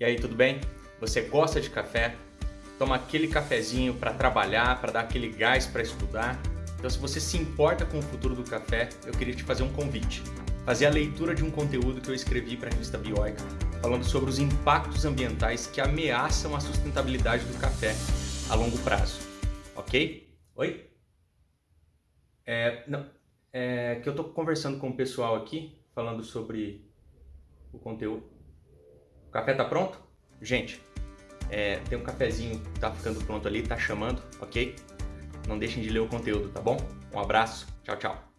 E aí, tudo bem? Você gosta de café? Toma aquele cafezinho para trabalhar, para dar aquele gás para estudar? Então, se você se importa com o futuro do café, eu queria te fazer um convite. Fazer a leitura de um conteúdo que eu escrevi para a revista Bioica, falando sobre os impactos ambientais que ameaçam a sustentabilidade do café a longo prazo. Ok? Oi? É, não, é que eu estou conversando com o pessoal aqui, falando sobre o conteúdo. Café tá pronto? Gente, é, tem um cafezinho que tá ficando pronto ali, tá chamando, ok? Não deixem de ler o conteúdo, tá bom? Um abraço, tchau, tchau.